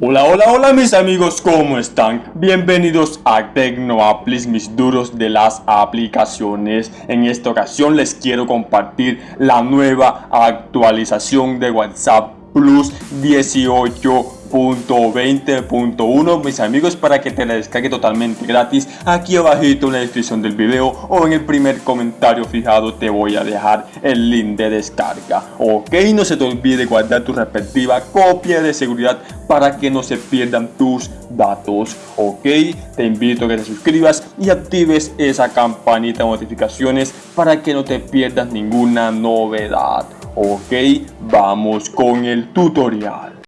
Hola, hola, hola mis amigos, ¿cómo están? Bienvenidos a TecnoApplis, mis duros de las aplicaciones. En esta ocasión les quiero compartir la nueva actualización de WhatsApp Plus 18 20.1 mis amigos para que te la descargue totalmente gratis aquí abajito en la descripción del video o en el primer comentario fijado te voy a dejar el link de descarga ok. No se te olvide guardar tu respectiva copia de seguridad para que no se pierdan tus datos ok. Te invito a que te suscribas y actives esa campanita de notificaciones para que no te pierdas ninguna novedad ok. Vamos con el tutorial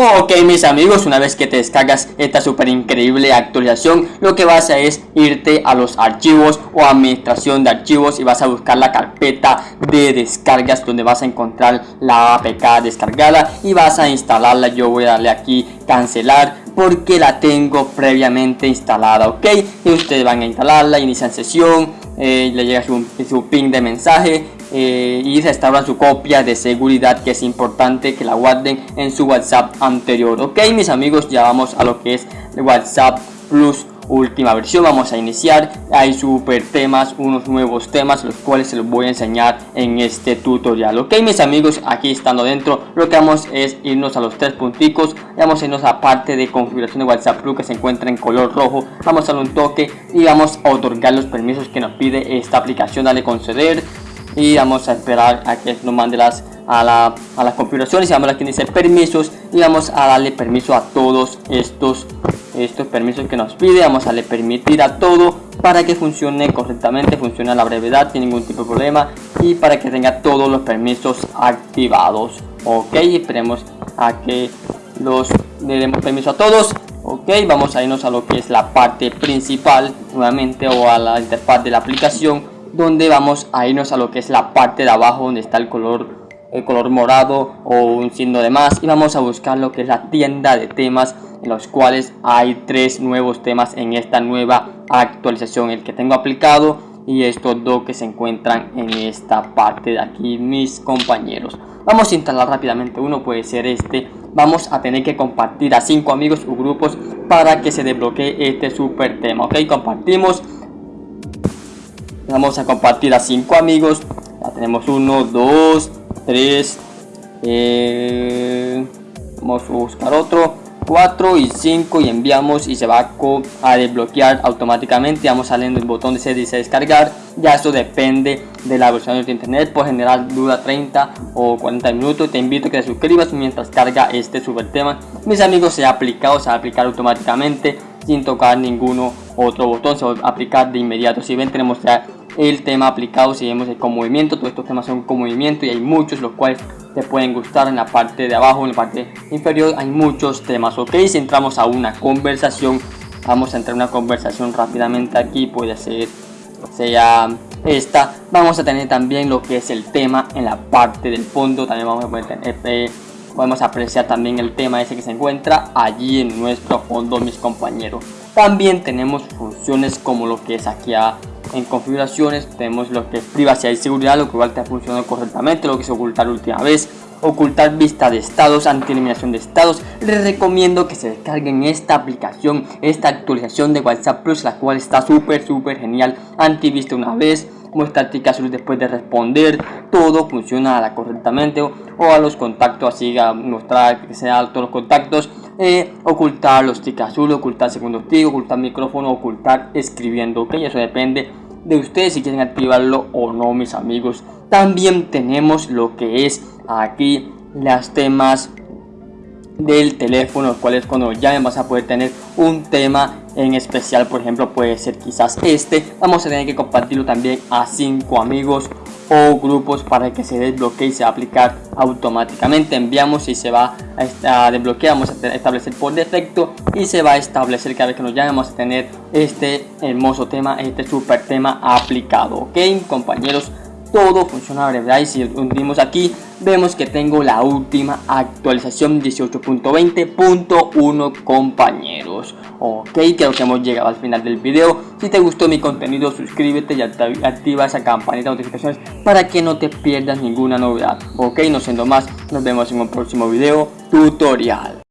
Ok mis amigos, una vez que te descargas esta súper increíble actualización Lo que vas a hacer es irte a los archivos o administración de archivos Y vas a buscar la carpeta de descargas donde vas a encontrar la APK descargada Y vas a instalarla, yo voy a darle aquí cancelar porque la tengo previamente instalada, ok y ustedes van a instalarla, inician sesión, eh, le llega su, su ping de mensaje eh, y se restauran su copia de seguridad que es importante que la guarden en su WhatsApp anterior. Ok mis amigos ya vamos a lo que es WhatsApp Plus última versión. Vamos a iniciar. Hay super temas unos nuevos temas los cuales se los voy a enseñar en este tutorial ok mis amigos aquí estando dentro lo que vamos es irnos a los tres punticos. Vamos a irnos a parte de configuración de whatsapp que se encuentra en color rojo. Vamos a darle un toque y vamos a otorgar los permisos que nos pide esta aplicación. Dale conceder y vamos a esperar a que nos mande las a, la, a las configuraciones. Vamos aquí dice permisos y vamos a darle permiso a todos estos estos permisos que nos pide vamos a darle permitir a todo para que funcione correctamente funcione a la brevedad sin ningún tipo de problema y para que tenga todos los permisos activados. Ok esperemos a que los le demos permiso a todos. Ok vamos a irnos a lo que es la parte principal nuevamente o a la interfaz de la aplicación donde vamos a irnos a lo que es la parte de abajo donde está el color el color morado o un signo de más y vamos a buscar lo que es la tienda de temas en los cuales hay tres nuevos temas en esta nueva actualización el que tengo aplicado y estos dos que se encuentran en esta parte de aquí mis compañeros. Vamos a instalar rápidamente uno puede ser este. Vamos a tener que compartir a cinco amigos o grupos para que se desbloquee este super tema ok compartimos. Vamos a compartir a cinco amigos. Ya tenemos uno dos tres eh, vamos a buscar otro 4 y 5 y enviamos y se va a desbloquear automáticamente vamos saliendo el botón de se descargar ya eso depende de la versión de internet por general dura 30 o 40 minutos te invito a que te suscribas mientras carga este super tema mis amigos se ha aplicado se va a aplicar automáticamente sin tocar ninguno otro botón se va a aplicar de inmediato si ven tenemos ya el tema aplicado si vemos con movimiento todos estos temas son con movimiento y hay muchos los cuales te pueden gustar en la parte de abajo en la parte inferior hay muchos temas ok si entramos a una conversación vamos a entrar a una conversación rápidamente aquí puede ser sea esta vamos a tener también lo que es el tema en la parte del fondo también vamos a poder tener, eh, podemos apreciar también el tema ese que se encuentra allí en nuestro fondo mis compañeros. También tenemos funciones como lo que es aquí en configuraciones tenemos lo que es privacidad y seguridad, lo igual te ha funcionado correctamente, lo que es ocultar última vez, ocultar vista de estados, anti eliminación de estados. Les recomiendo que se descarguen esta aplicación, esta actualización de WhatsApp Plus, la cual está súper, súper genial. Anti vista una vez, muestra azul después de responder, todo funciona correctamente o, a los contactos, así a mostrar que sea alto los contactos, eh, ocultar los tic azul, ocultar segundo tic, ocultar micrófono, ocultar escribiendo, ok, eso depende de ustedes si quieren activarlo o no mis amigos. También tenemos lo que es aquí las temas del teléfono, cual es cuando llamen vas a poder tener un tema en especial, por ejemplo puede ser quizás este, vamos a tener que compartirlo también a cinco amigos o grupos para que se desbloquee y se va a aplicar automáticamente. Enviamos y se va a desbloquear vamos a establecer por defecto y se va a establecer cada vez que nos llamen vamos a tener este hermoso tema este super tema aplicado ok compañeros todo funciona ¿verdad? Y si unimos aquí, vemos que tengo la última actualización 18.20.1 compañeros. Ok, creo que hemos llegado al final del video. Si te gustó mi contenido, suscríbete y activa esa campanita de notificaciones para que no te pierdas ninguna novedad. Ok, no siendo más, nos vemos en un próximo video tutorial.